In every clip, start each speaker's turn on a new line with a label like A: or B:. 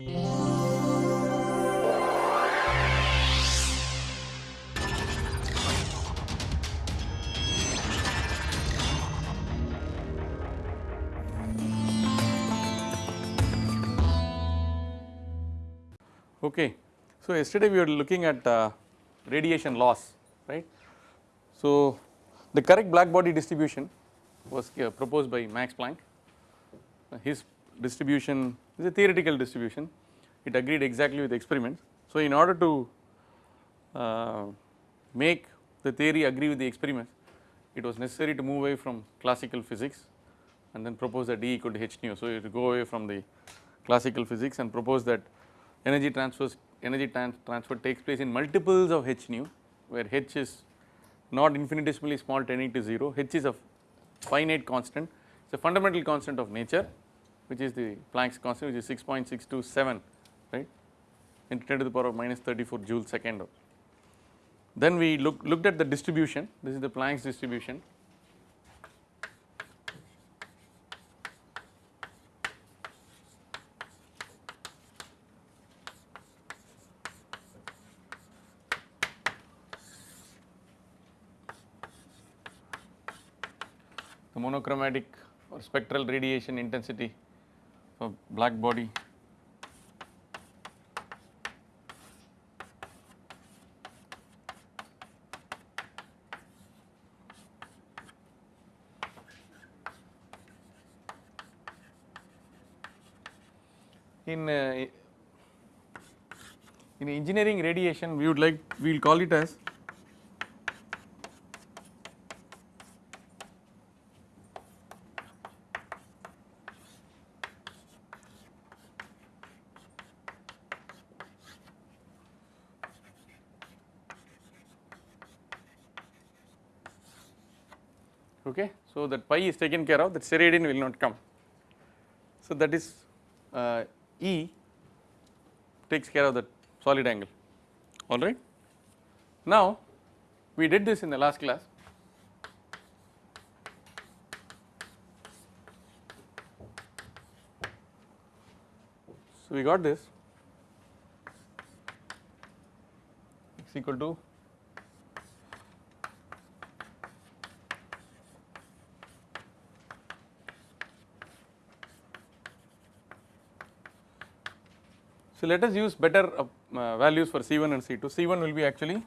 A: Okay. So, yesterday we were looking at uh, radiation loss right. So, the correct black body distribution was uh, proposed by Max Planck uh, his distribution is a theoretical distribution it agreed exactly with experiments. So, in order to uh, make the theory agree with the experiments it was necessary to move away from classical physics and then propose that E equal to h nu. So, you go away from the classical physics and propose that energy transfers energy trans transfer takes place in multiples of h nu where h is not infinitesimally small tending to 0, h is a finite constant it is a fundamental constant of nature which is the Planck's constant which is 6.627 right? Into 10 to the power of minus 34 joule second. Then we look, looked at the distribution. This is the Planck's distribution. The monochromatic or spectral radiation intensity of black body. In uh, in engineering radiation we would like we will call it as okay. So, that pi is taken care of that steradian will not come. So, that is uh, E takes care of that solid angle alright. Now, we did this in the last class So, we got this x equal to So, let us use better uh, uh, values for C1 and C2, C1 will be actually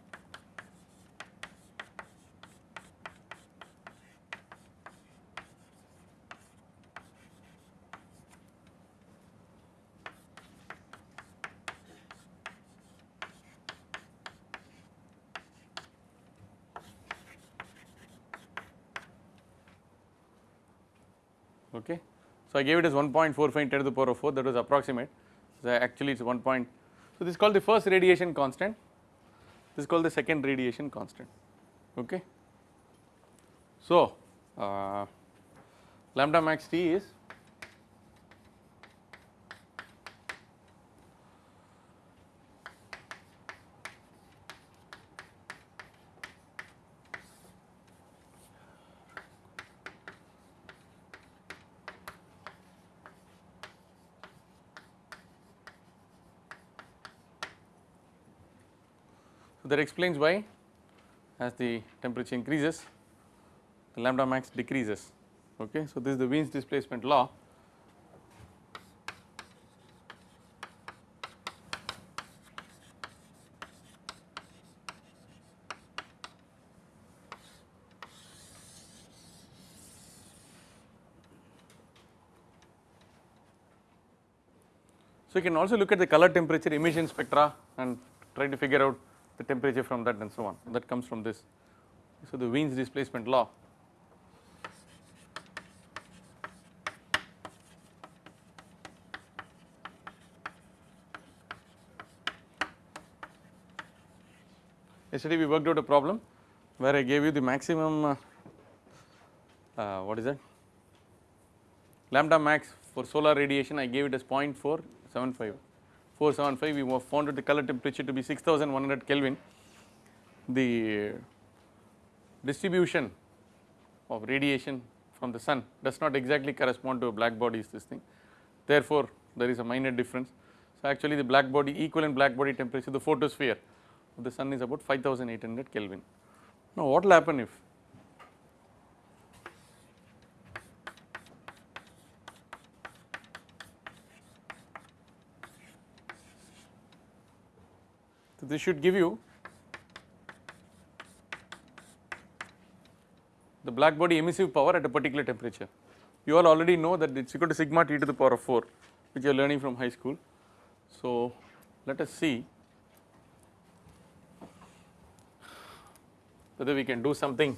A: okay. So, I gave it as 1.45 10 to the power of 4 that was approximate actually it is 1 point. So, this is called the first radiation constant this is called the second radiation constant okay. So, uh, lambda max T is that explains why as the temperature increases the lambda max decreases okay. So, this is the Wien's displacement law So, you can also look at the color temperature emission spectra and try to figure out the temperature from that and so on. That comes from this. So, the Wien's displacement law. Yesterday we worked out a problem where I gave you the maximum uh, uh, what is that? Lambda max for solar radiation I gave it as 0.475 475 we have found the color temperature to be 6100 Kelvin. The distribution of radiation from the sun does not exactly correspond to a black body is this thing therefore there is a minor difference. So actually the black body equivalent black body temperature the photosphere of the sun is about 5800 Kelvin. Now what will happen if this should give you the black body emissive power at a particular temperature. You all already know that it is equal to sigma t to the power of 4 which you are learning from high school. So let us see whether we can do something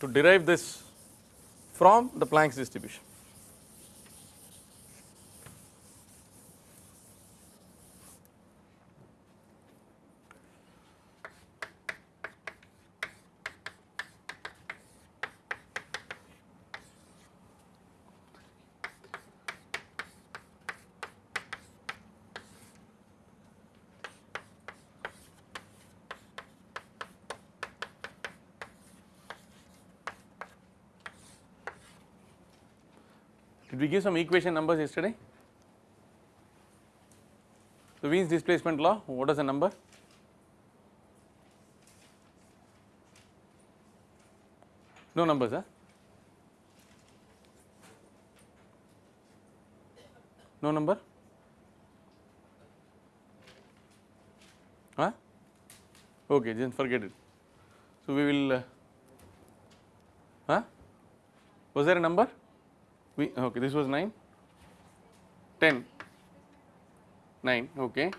A: to derive this from the Planck's distribution. Did we give some equation numbers yesterday? The Wien's displacement law, what is the number? No numbers, huh? No number? Huh? Okay, then forget it. So we will, uh, huh? Was there a number? We okay. This was 9, 10, 9. Okay.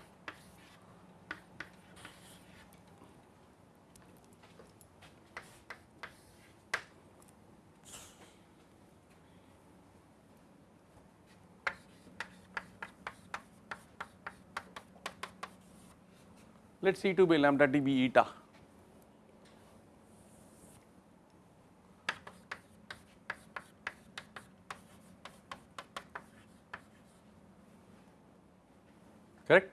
A: Let C2 by lambda t be eta. correct.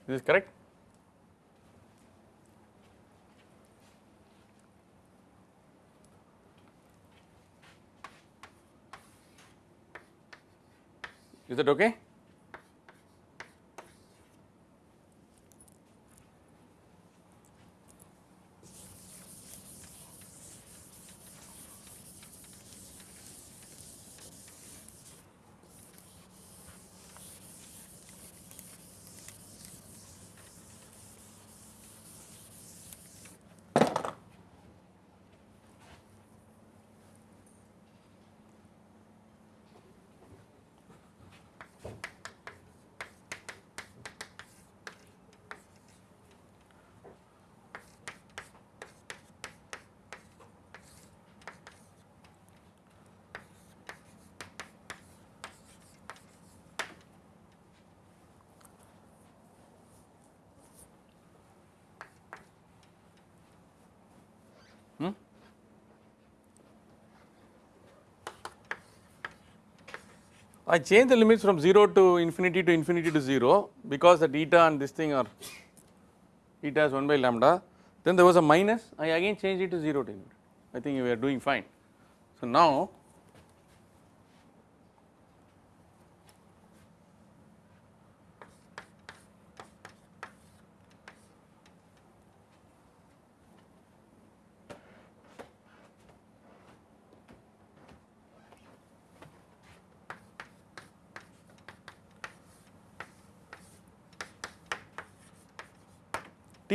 A: Is this correct? Is that okay? I change the limits from 0 to infinity to infinity to 0 because that eta and this thing are eta is 1 by lambda. Then there was a minus. I again change it to 0 to infinity. I think we are doing fine. So now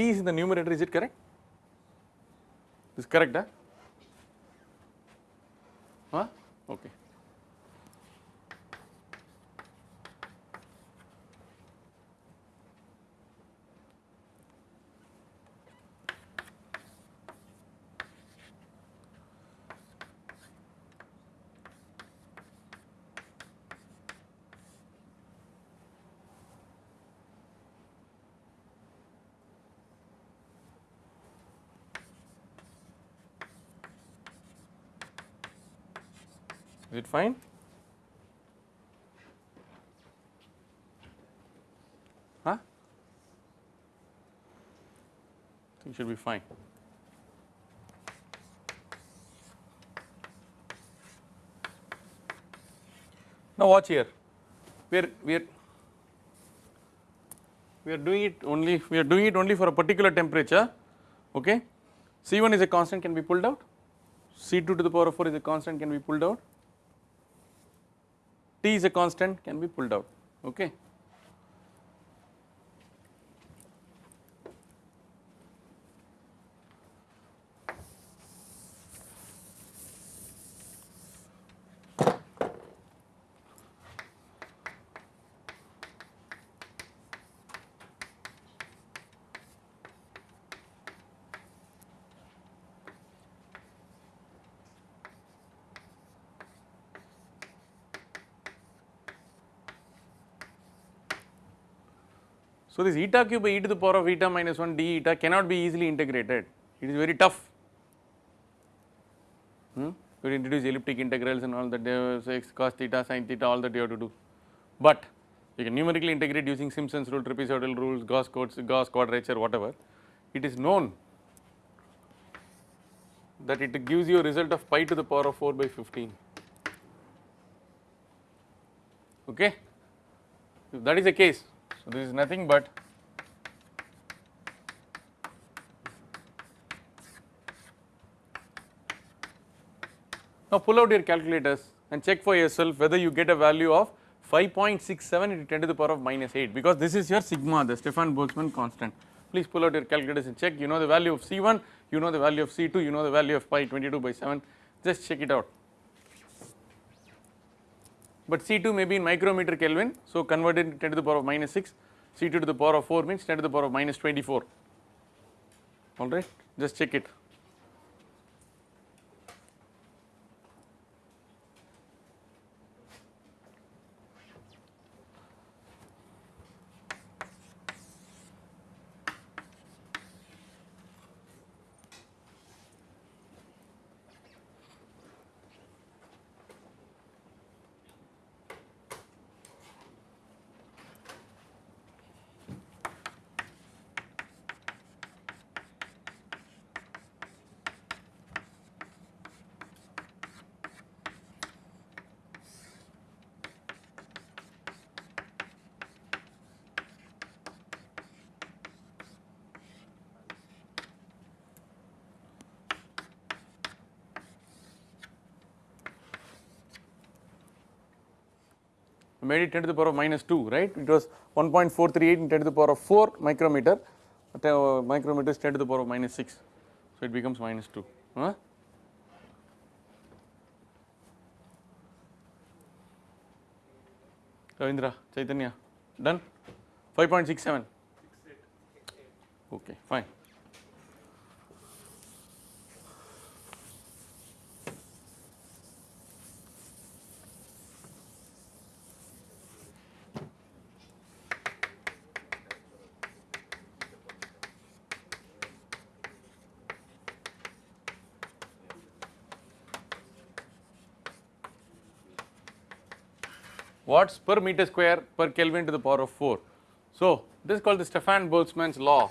A: Is in the numerator is it correct? Is correct huh? Huh? Okay. Is it fine? Huh? I think should be fine. Now watch here. We are we are we are doing it only we are doing it only for a particular temperature. Okay. C1 is a constant can be pulled out. C2 to the power of 4 is a constant can be pulled out. T is a constant can be pulled out. Okay. So, this eta cube by e to the power of eta minus 1 d eta cannot be easily integrated, it is very tough. Hmm? You introduce elliptic integrals and all that they x cos theta sin theta all that you have to do, but you can numerically integrate using Simpson's rule, trapezoidal rules, Gauss, codes, Gauss quadrature whatever. It is known that it gives you a result of pi to the power of 4 by 15. Okay. If that is the case, so, this is nothing but now pull out your calculators and check for yourself whether you get a value of 5.67 into 10 to the power of minus 8 because this is your sigma the Stefan Boltzmann constant. Please pull out your calculators and check. You know the value of C1, you know the value of C2, you know the value of pi 22 by 7 just check it out but C2 may be in micrometer Kelvin. So, converted 10 to the power of minus 6, C2 to the power of 4 means 10 to the power of minus 24, alright, just check it. Made it 10 to the power of minus 2 right? It was 1.438 in 10 to the power of 4 micrometer. Uh, micrometer is 10 to the power of minus 6 so it becomes minus 2 huh? Ravindra Chaitanya done? 5.67 okay fine watts per meter square per Kelvin to the power of 4. So, this is called the Stefan Boltzmann's law.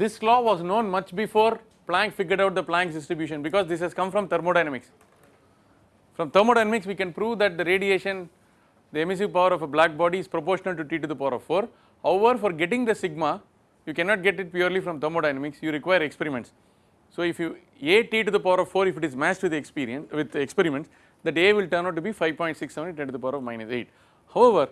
A: This law was known much before Planck figured out the Planck's distribution because this has come from thermodynamics. From thermodynamics we can prove that the radiation the emissive power of a black body is proportional to T to the power of 4. However, for getting the sigma you cannot get it purely from thermodynamics, you require experiments. So, if you A t to the power of 4 if it is matched with the experience with the experiments that A will turn out to be 5.67 10 to the power of minus 8. However,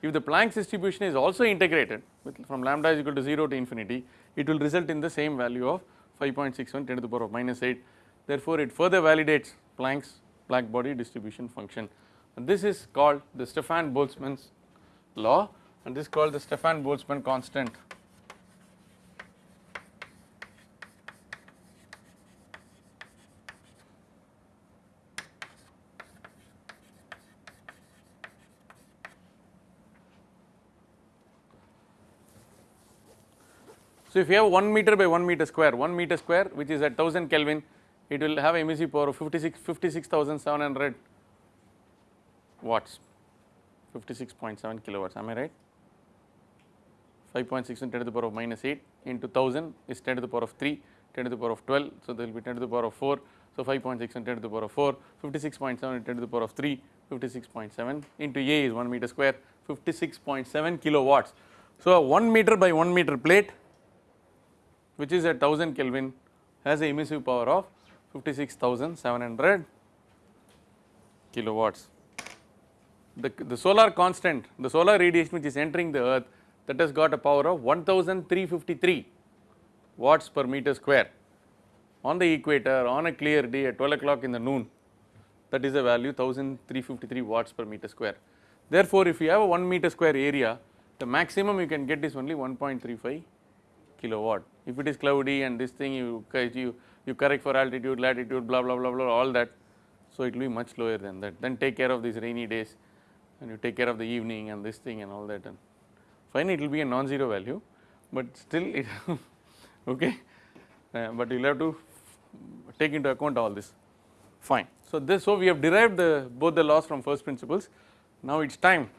A: if the Planck's distribution is also integrated with from lambda is equal to 0 to infinity, it will result in the same value of 5.61 10 to the power of minus 8. Therefore, it further validates Planck's black body distribution function. And this is called the Stefan Boltzmann's law and this is called the Stefan Boltzmann constant. So, if you have 1 meter by 1 meter square 1 meter square which is at 1000 Kelvin it will have emissive power of 56 56700 watts. 56.7 kilowatts am I right? 5.6 10 to the power of minus 8 into 1000 is 10 to the power of 3 10 to the power of 12 so there will be 10 to the power of 4 so 5.6 and 10 to the power of 4 56.7 into 10 to the power of 3 56.7 into A is 1 meter square 56.7 kilowatts. So, a 1 meter by 1 meter plate which is at 1000 Kelvin has a emissive power of 56,700 kilowatts. The, the solar constant, the solar radiation which is entering the earth that has got a power of 1353 watts per meter square on the equator on a clear day at 12 o'clock in the noon that is a value 1353 watts per meter square. Therefore, if you have a 1 meter square area the maximum you can get is only 1.35 kilowatt. If it is cloudy and this thing you, you, you correct for altitude, latitude blah blah blah blah all that. So, it will be much lower than that then take care of these rainy days and you take care of the evening and this thing and all that and finally it will be a non-zero value, but still it okay, uh, but you will have to take into account all this fine. So, this so we have derived the both the laws from first principles now it is time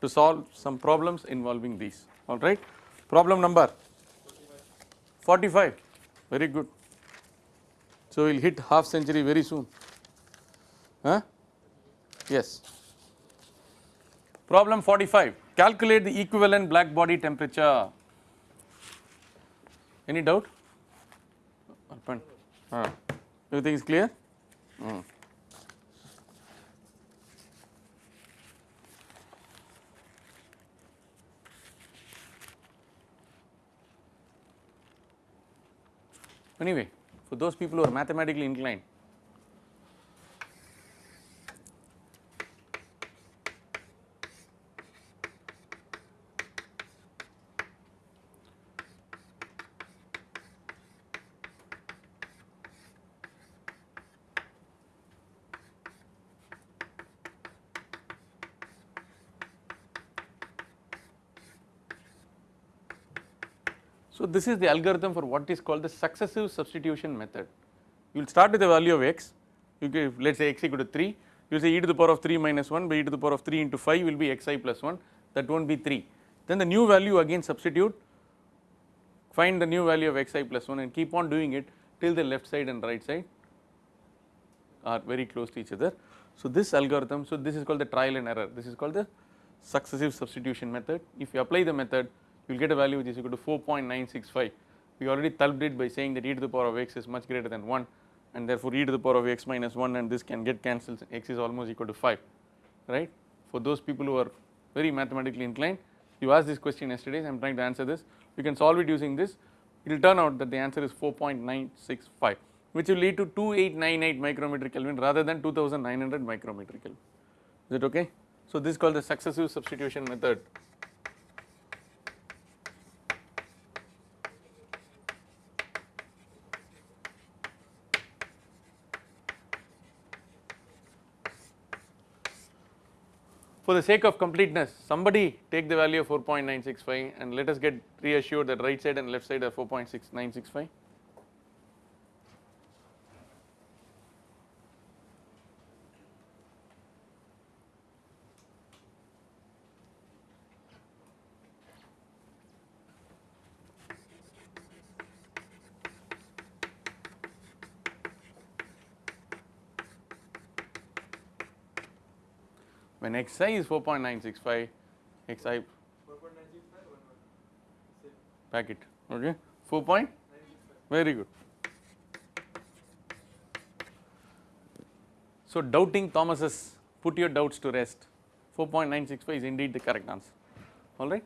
A: to solve some problems involving these alright. Problem number 45 very good. So, we will hit half century very soon huh? yes. Problem 45 calculate the equivalent black body temperature any doubt uh, everything is clear mm. Anyway, for those people who are mathematically inclined, So, this is the algorithm for what is called the successive substitution method. You will start with the value of x, you give let us say x equal to 3, you will say e to the power of 3 minus 1 by e to the power of 3 into 5 will be xi plus 1 that will not be 3. Then the new value again substitute, find the new value of xi plus 1 and keep on doing it till the left side and right side are very close to each other. So, this algorithm, so this is called the trial and error, this is called the successive substitution method. If you apply the method, you will get a value which is equal to 4.965. We already solved it by saying that e to the power of x is much greater than 1 and therefore e to the power of x minus 1 and this can get cancelled x is almost equal to 5 right. For those people who are very mathematically inclined you asked this question yesterday I am trying to answer this you can solve it using this it will turn out that the answer is 4.965 which will lead to 2898 micrometer Kelvin rather than 2900 micrometer Kelvin is it okay. So, this is called the successive substitution method for the sake of completeness somebody take the value of 4.965 and let us get reassured that right side and left side are 4.6965 xi is 4.965 xi packet. Okay. 4 point very good. So, doubting Thomas's put your doubts to rest. 4.965 is indeed the correct answer. Alright.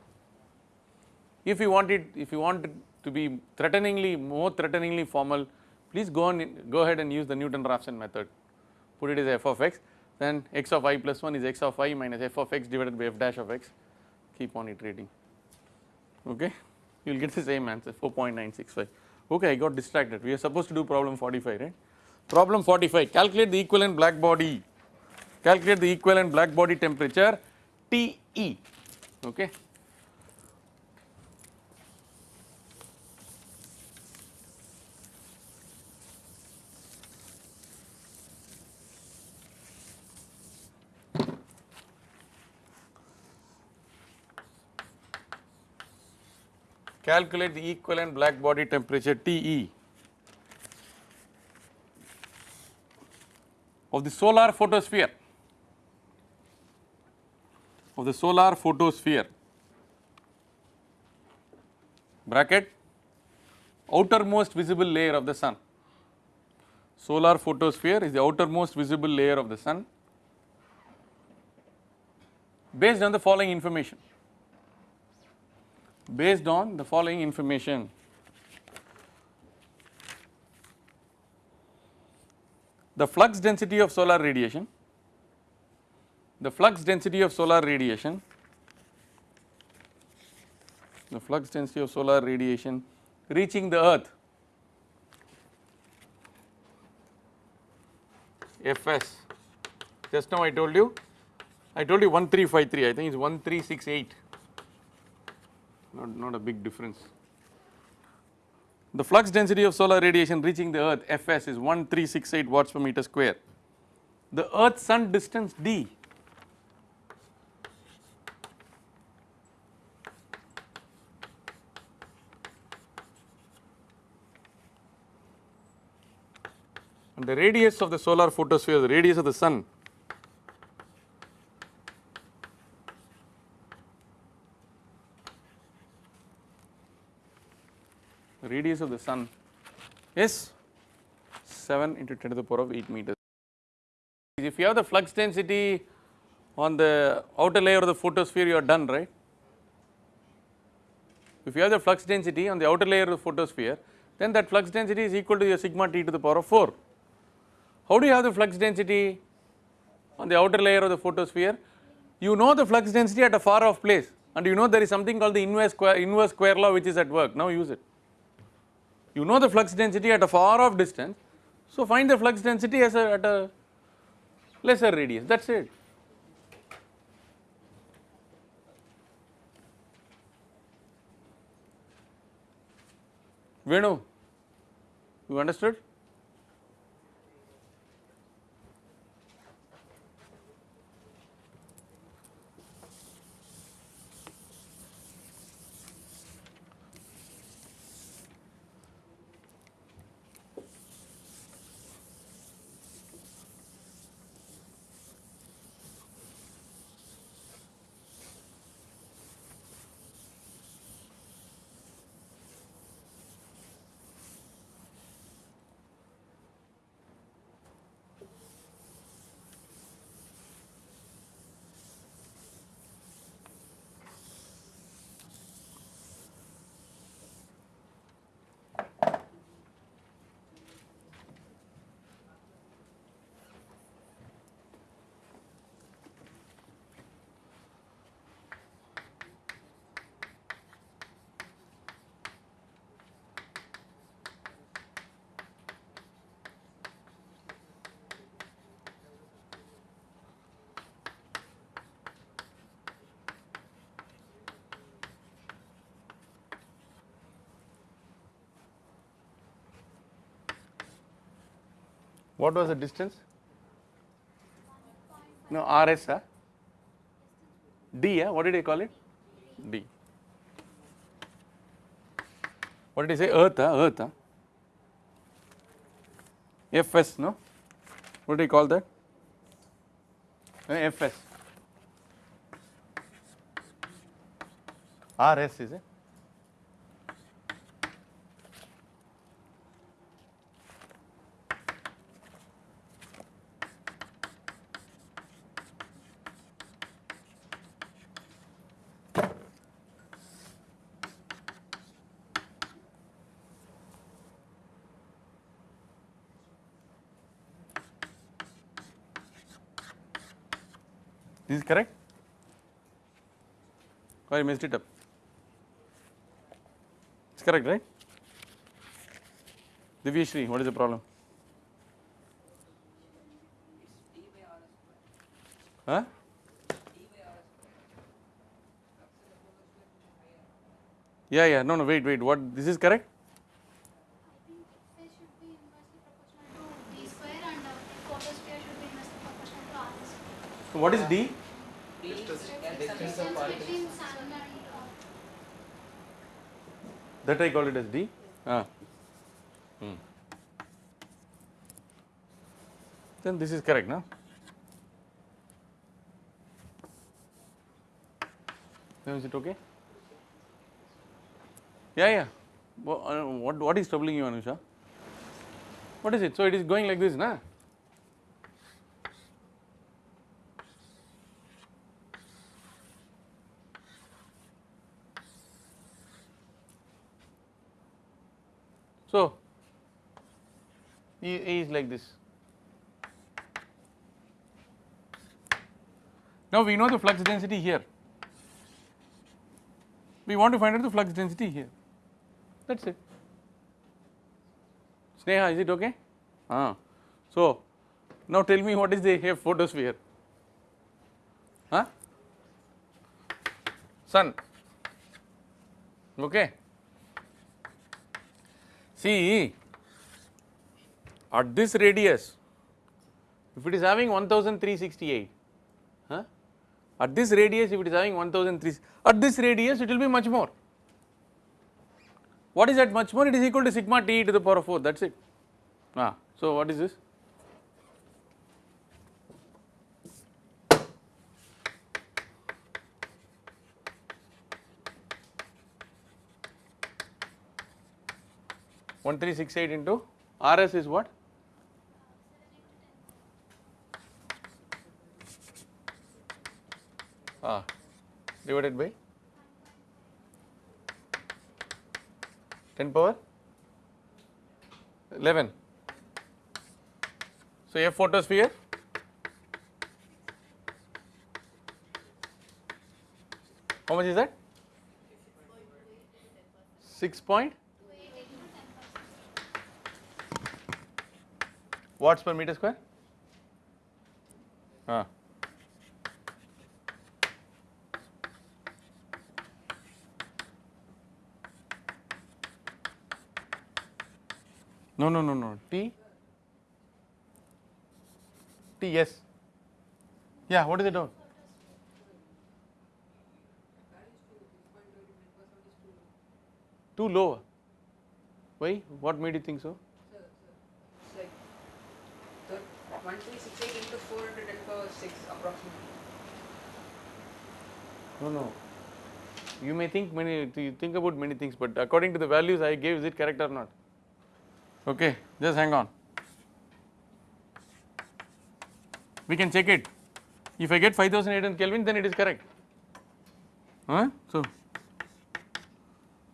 A: If you want it if you want to be threateningly more threateningly formal please go on go ahead and use the Newton-Raphson method. Put it as f of x then x of i plus 1 is x of i minus f of x divided by f dash of x. Keep on iterating. Okay? You will get the same answer 4.965 okay I got distracted. We are supposed to do problem 45 right? Problem 45 calculate the equivalent black body. Calculate the equivalent black body temperature TE okay calculate the equivalent black body temperature TE of the solar photosphere of the solar photosphere bracket outermost visible layer of the sun. Solar photosphere is the outermost visible layer of the sun based on the following information. Based on the following information. The flux density of solar radiation, the flux density of solar radiation, the flux density of solar radiation reaching the earth Fs just now I told you I told you 1353 I think it's 1368 not, not a big difference. The flux density of solar radiation reaching the earth Fs is 1368 watts per meter square. The earth sun distance d and the radius of the solar photosphere the radius of the sun the radius of the sun is 7 into 10 to the power of 8 meters. If you have the flux density on the outer layer of the photosphere you are done right. If you have the flux density on the outer layer of the photosphere then that flux density is equal to your sigma t to the power of 4. How do you have the flux density on the outer layer of the photosphere? You know the flux density at a far off place and you know there is something called the inverse square, inverse square law which is at work now use it. You know the flux density at a far off distance so find the flux density as a at a lesser radius that is it. Venu, you understood? What was the distance? No, RS, huh? D, yeah? what did I call it? D. What did I say? Earth, huh? Earth, huh? Fs, no? What do you call that? Fs. RS is it? This is correct? Oh, or I messed it up? It's correct, right? Divyashri, what is the problem? Huh? Yeah, yeah, no, no, wait, wait, what, this is correct?
B: Phase should be inversely proportional to d square and uh, photosphere should be inversely proportional to r square.
A: So what is D?
B: Distance between sun and
A: that I call it as D. Ah. Hmm. Then this is correct, no? Now is it okay? Yeah, yeah. Uh, What, what is troubling you, Anusha? What is it? So it is going like this, na? So, E is like this. Now we know the flux density here. We want to find out the flux density here. That's it. Sneha, is it okay? Ah. So, now tell me what is the photosphere? Huh? Sun. Okay. See, at this radius, if it is having 1368, huh? at this radius if it is having 1003, at this radius it will be much more. What is that much more? It is equal to sigma t to the power of 4 that is it. Ah, so what is this? One three six eight into RS is what? Ah, divided by 10 power 11. So, F photosphere how much is that? 6 point watts per meter square? Ah. No, no, no, no. T. T, yes. Yeah, what is it out? Too low. Why? What made you think so?
C: It's like the 1368 into 4 into power 6 approximately.
A: No, no. You may think many, you think about many things, but according to the values I gave, is it correct or not? Okay, just hang on. We can check it. If I get 5800 Kelvin, then it is correct. Huh? So,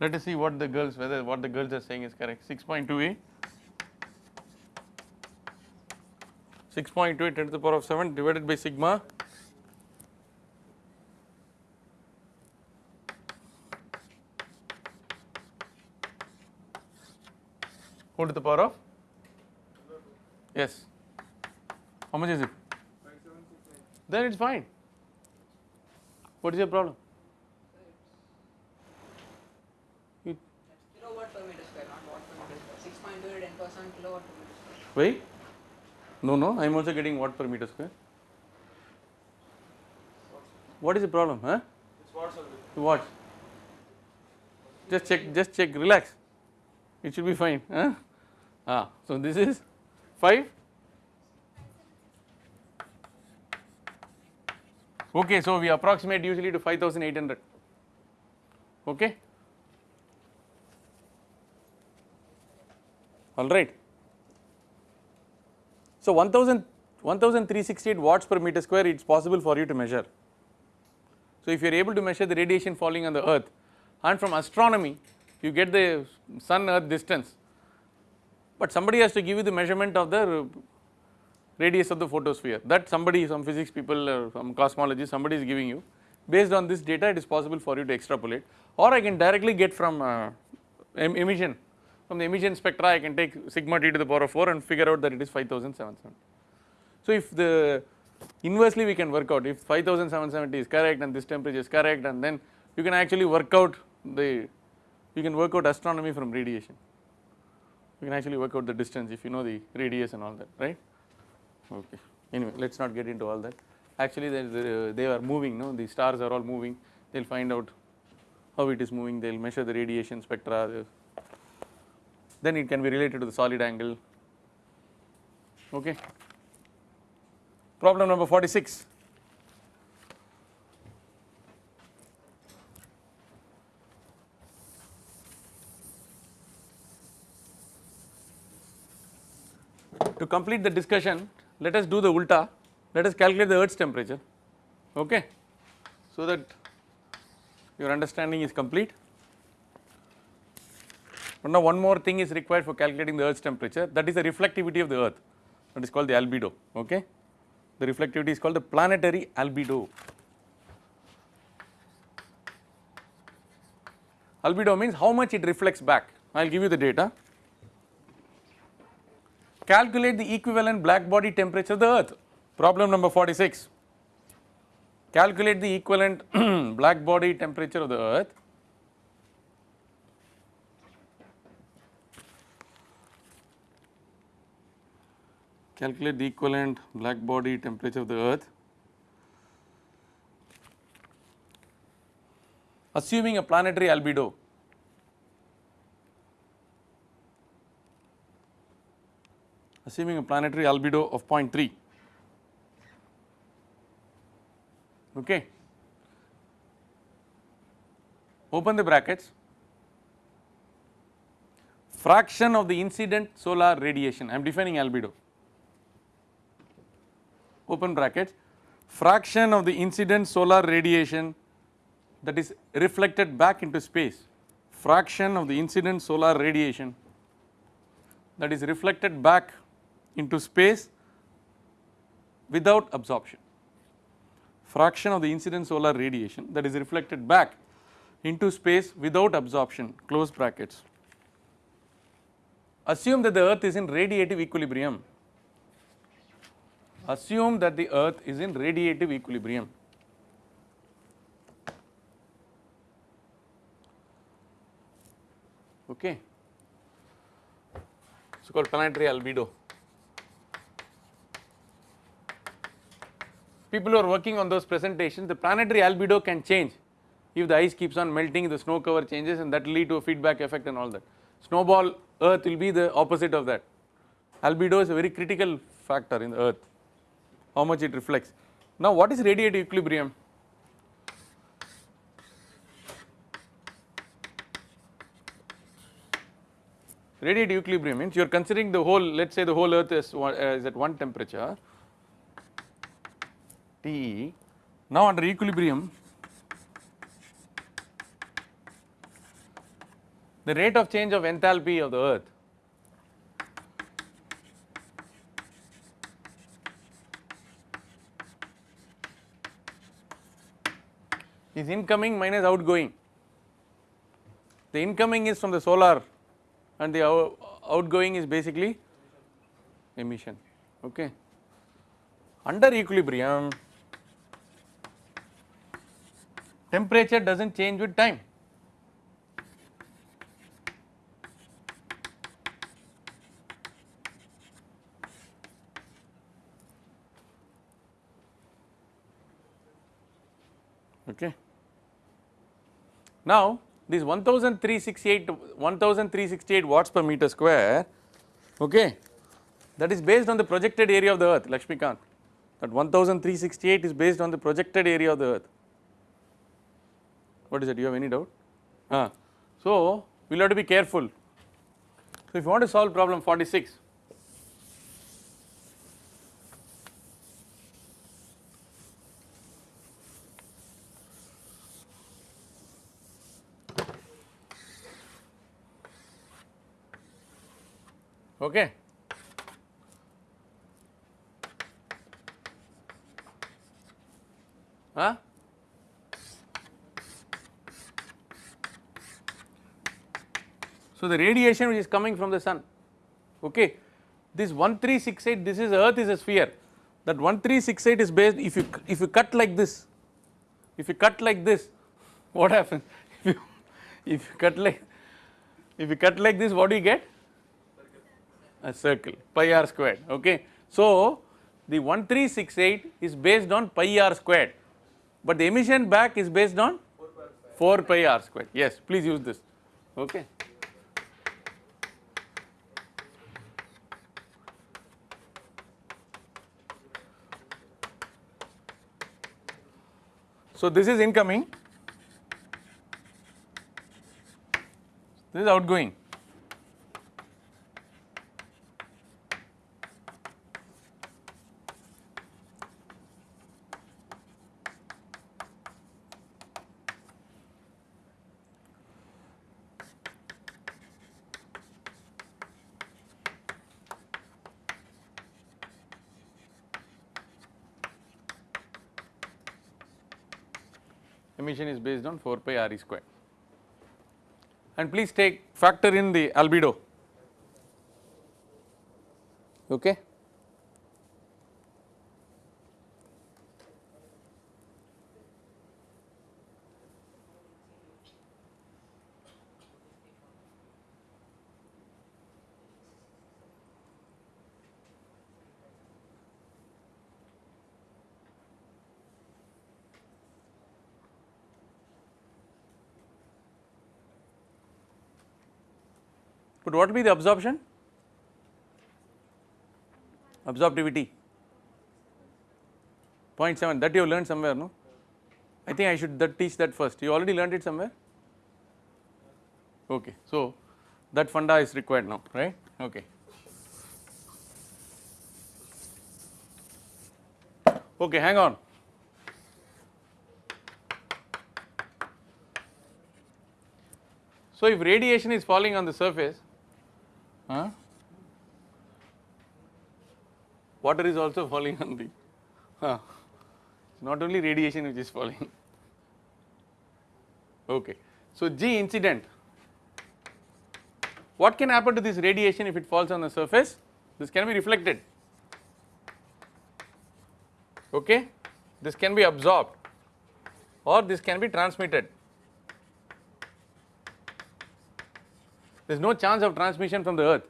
A: let us see what the girls, whether what the girls are saying is correct. 6.28, 6.28 10 to the power of 7 divided by sigma whole to the power of yes. How much is it? Then it's fine. What is your problem? You
C: kilowatt per meter square, not watt per meter square. 6.2 10 power 7 kilowatt per meter square.
A: wait. No no i am also getting watt per meter square. What is the problem huh? What just check just check relax. It should be fine huh ah so this is 5 okay so we approximate usually to 5800 okay? All right. So 1000 1368 watts per meter square it's possible for you to measure. So if you are able to measure the radiation falling on the earth and from astronomy you get the sun earth distance but somebody has to give you the measurement of the radius of the photosphere. That somebody some physics people or some cosmologist somebody is giving you. Based on this data it is possible for you to extrapolate. Or I can directly get from uh, em- emission. From the emission spectra I can take sigma t to the power of 4 and figure out that it is 5770. So if the inversely we can work out. If 5770 is correct and this temperature is correct and then you can actually work out the you can work out astronomy from radiation you can actually work out the distance if you know the radius and all that right? Okay. Anyway let us not get into all that. Actually they, they, are moving no? The stars are all moving. They will find out how it is moving. They will measure the radiation spectra. Then it can be related to the solid angle. Okay. Problem number 46 To complete the discussion let us do the ulta. Let us calculate the earth's temperature. Okay? So that your understanding is complete. But now one more thing is required for calculating the earth's temperature. That is the reflectivity of the earth. That is called the albedo. Okay? The reflectivity is called the planetary albedo. Albedo means how much it reflects back. I will give you the data calculate the equivalent black body temperature of the earth. Problem number 46 calculate the equivalent black body temperature of the earth. Calculate the equivalent black body temperature of the earth. Assuming a planetary albedo assuming a planetary albedo of 0.3 okay. Open the brackets. Fraction of the incident solar radiation. I am defining albedo. Open brackets. Fraction of the incident solar radiation that is reflected back into space. Fraction of the incident solar radiation that is reflected back into space without absorption. Fraction of the incident solar radiation that is reflected back into space without absorption close brackets. Assume that the earth is in radiative equilibrium. Assume that the earth is in radiative equilibrium. Okay. So called planetary albedo. People who are working on those presentations the planetary albedo can change if the ice keeps on melting the snow cover changes and that will lead to a feedback effect and all that. Snowball earth will be the opposite of that. Albedo is a very critical factor in the earth how much it reflects. Now what is radiative equilibrium? Radiative equilibrium means you are considering the whole let us say the whole earth is, uh, is at one temperature T. Now under equilibrium the rate of change of enthalpy of the earth is incoming minus outgoing. The incoming is from the solar and the outgoing is basically emission okay. Under equilibrium temperature does not change with time. Okay. Now this 1368 1368 watts per meter square okay that is based on the projected area of the earth Lakshmikant that 1368 is based on the projected area of the earth what is it? You have any doubt? Ah. So, we will have to be careful. So, if you want to solve problem 46, okay. Huh? So, the radiation which is coming from the sun okay this 1368 this is earth is a sphere. That 1368 is based if you if you cut like this if you cut like this what happens? If you if you cut like if you cut like this what do you get? A circle pi r squared okay. So the 1368 is based on pi r squared but the emission back is based on 4 pi r square yes please use this okay. So this is incoming. This is outgoing emission is based on 4 pi r e square. And please take factor in the albedo. Okay But what will be the absorption? Absorptivity 0.7 that you have learned somewhere no? I think I should that teach that first you already learned it somewhere okay. So that funda is required now right okay. Okay hang on So if radiation is falling on the surface huh, water is also falling on the huh, not only radiation which is falling. Okay. So G incident. What can happen to this radiation if it falls on the surface? This can be reflected. Okay? This can be absorbed. Or this can be transmitted there is no chance of transmission from the earth.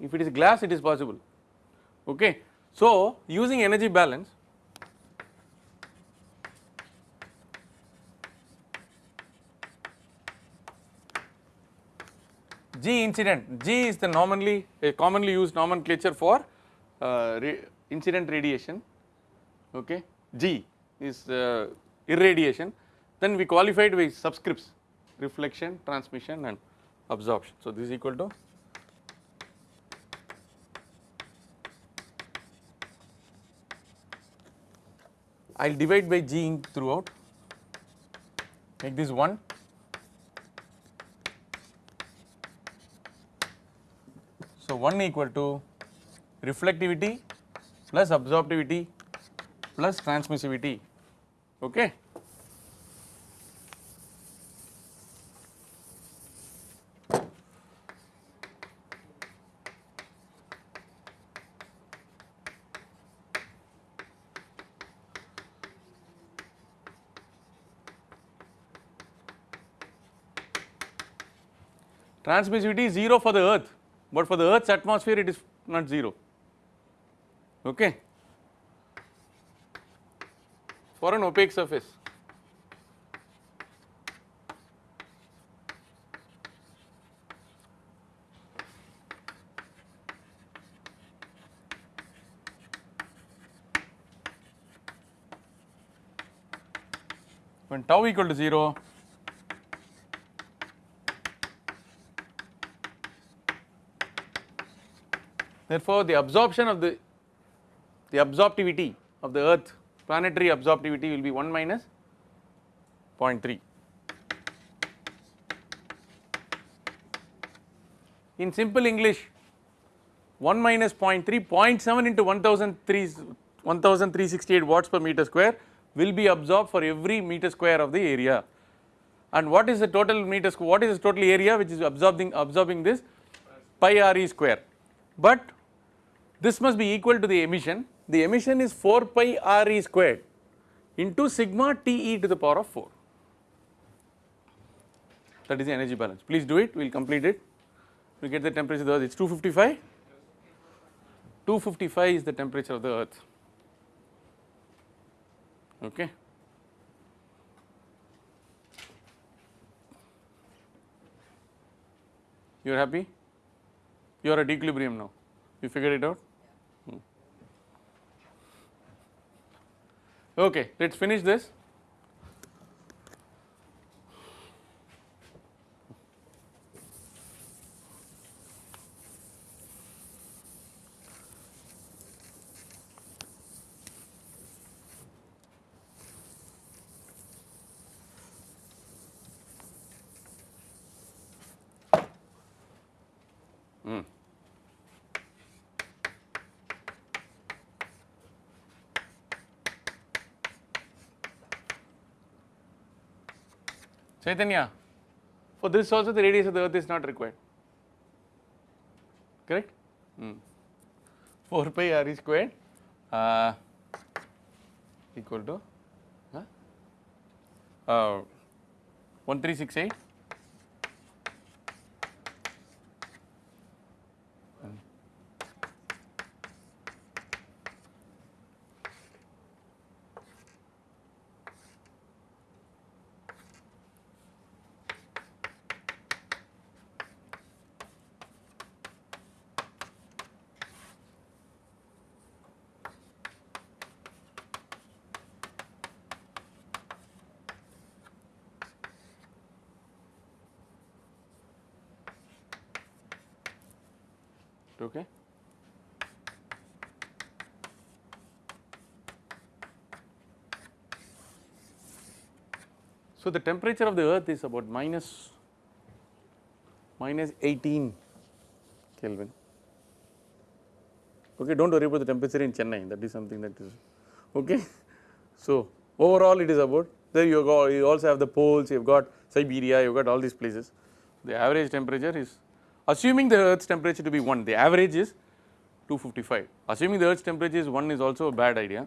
A: If it is glass it is possible. Okay. So using energy balance G incident. G is the normally a commonly used nomenclature for uh, ra incident radiation. Okay? G is uh, irradiation. Then we qualified with subscripts reflection transmission and absorption. So this is equal to I will divide by G throughout make this 1 So 1 equal to reflectivity plus absorptivity plus transmissivity okay. Transmissivity is 0 for the earth, but for the earth's atmosphere it is not 0 okay for an opaque surface. When tau equal to 0 Therefore, the absorption of the the absorptivity of the earth planetary absorptivity will be 1 minus 0.3. In simple English 1 minus 0.3 0.7 into 1003 1368 watts per meter square will be absorbed for every meter square of the area. And what is the total meter square what is the total area which is absorbing absorbing this? Pi r e square. But this must be equal to the emission. The emission is 4 pi r e squared into sigma T e to the power of 4. That is the energy balance. Please do it, we will complete it. We get the temperature of the earth, it is 255. 255 is the temperature of the earth. Okay. You are happy? You are at equilibrium now. You figured it out? Okay, let us finish this. Hmm. Chaitanya, for this also the radius of the earth is not required, correct? Hmm. 4 pi r e squared uh, equal to huh? uh, 1368 So the temperature of the earth is about minus minus 18 Kelvin. Okay, don't worry about the temperature in Chennai. That is something that is okay. So overall, it is about there you go. You also have the poles. You've got Siberia. You've got all these places. The average temperature is assuming the earth's temperature to be 1 the average is 255 assuming the earth's temperature is 1 is also a bad idea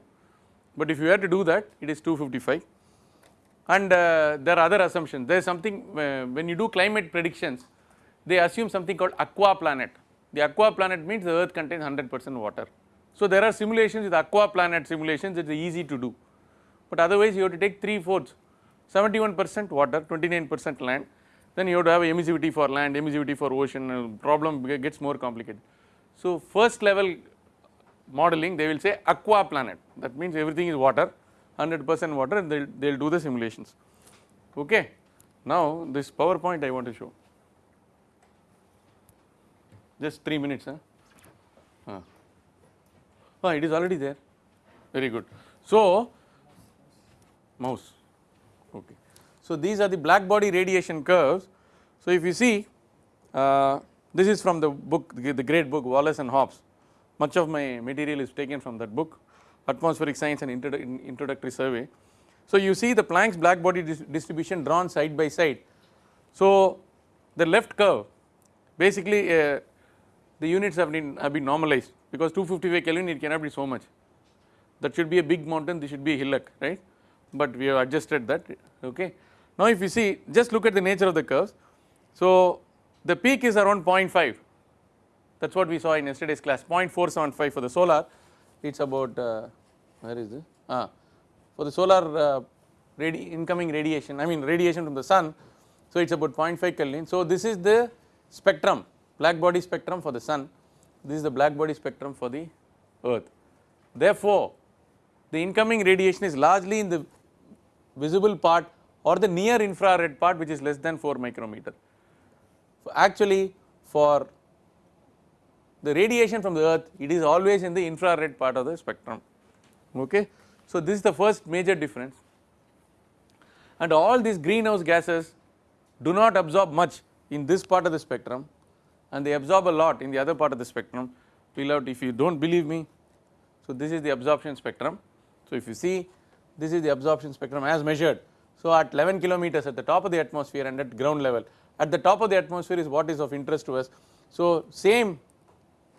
A: but if you have to do that it is 255 and uh, there are other assumptions. There is something uh, when you do climate predictions they assume something called aqua planet. The aqua planet means the earth contains 100 percent water. So there are simulations with aqua planet simulations it is easy to do. But otherwise you have to take 3 fourths. 71 percent water 29 percent land. Then you have to have emissivity for land, emissivity for ocean, problem gets more complicated. So first level modeling they will say aqua planet. That means everything is water 100 percent water and they will do the simulations okay. Now this PowerPoint I want to show just 3 minutes huh? Uh. Oh, it is already there very good. So mouse okay. So these are the black body radiation curves. So if you see uh, this is from the book the great book Wallace and Hobbs much of my material is taken from that book atmospheric science and Introdu introductory survey. So you see the Planck's black body dis distribution drawn side by side. So the left curve basically uh, the units have been have been normalized because 255 Kelvin it cannot be so much that should be a big mountain this should be a hillock right but we have adjusted that okay. Now if you see just look at the nature of the curves. So the peak is around 0.5 that is what we saw in yesterday's class 0.475 for the solar it is about uh, where is it ah, for the solar uh, radi incoming radiation I mean radiation from the sun so it is about 0.5 Kelvin. So this is the spectrum black body spectrum for the sun this is the black body spectrum for the earth. Therefore the incoming radiation is largely in the visible part or the near infrared part which is less than 4 micrometer. So, Actually for the radiation from the earth it is always in the infrared part of the spectrum okay. So this is the first major difference and all these greenhouse gases do not absorb much in this part of the spectrum and they absorb a lot in the other part of the spectrum fill out if you do not believe me. So this is the absorption spectrum. So if you see this is the absorption spectrum as measured so, at 11 kilometers at the top of the atmosphere and at ground level at the top of the atmosphere is what is of interest to us. So, same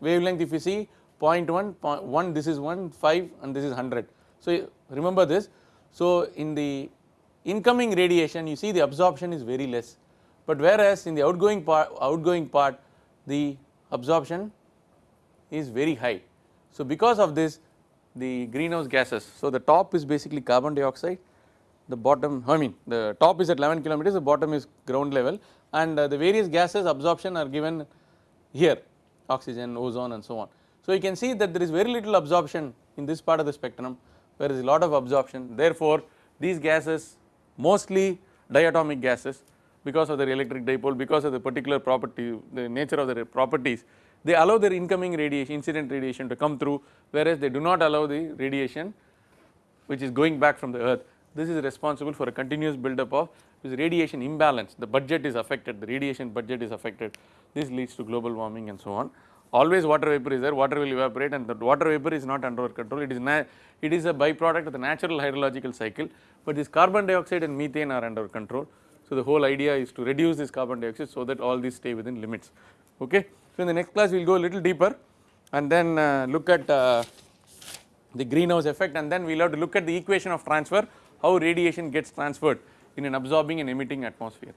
A: wavelength if you see 0.1, 1 this is 1, 5 and this is 100. So, remember this. So, in the incoming radiation you see the absorption is very less, but whereas in the outgoing part outgoing part the absorption is very high. So, because of this the greenhouse gases. So, the top is basically carbon dioxide the bottom I mean the top is at 11 kilometers the bottom is ground level and uh, the various gases absorption are given here oxygen, ozone and so on. So you can see that there is very little absorption in this part of the spectrum. Where there is a lot of absorption. Therefore these gases mostly diatomic gases because of their electric dipole because of the particular property the nature of their properties they allow their incoming radiation incident radiation to come through whereas they do not allow the radiation which is going back from the earth. This is responsible for a continuous buildup of this radiation imbalance the budget is affected the radiation budget is affected. This leads to global warming and so on. Always water vapor is there water will evaporate and the water vapor is not under our control. It is it is a byproduct of the natural hydrological cycle but this carbon dioxide and methane are under control. So the whole idea is to reduce this carbon dioxide so that all these stay within limits. Okay? So in the next class we will go a little deeper and then uh, look at uh, the greenhouse effect and then we will have to look at the equation of transfer how radiation gets transferred in an absorbing and emitting atmosphere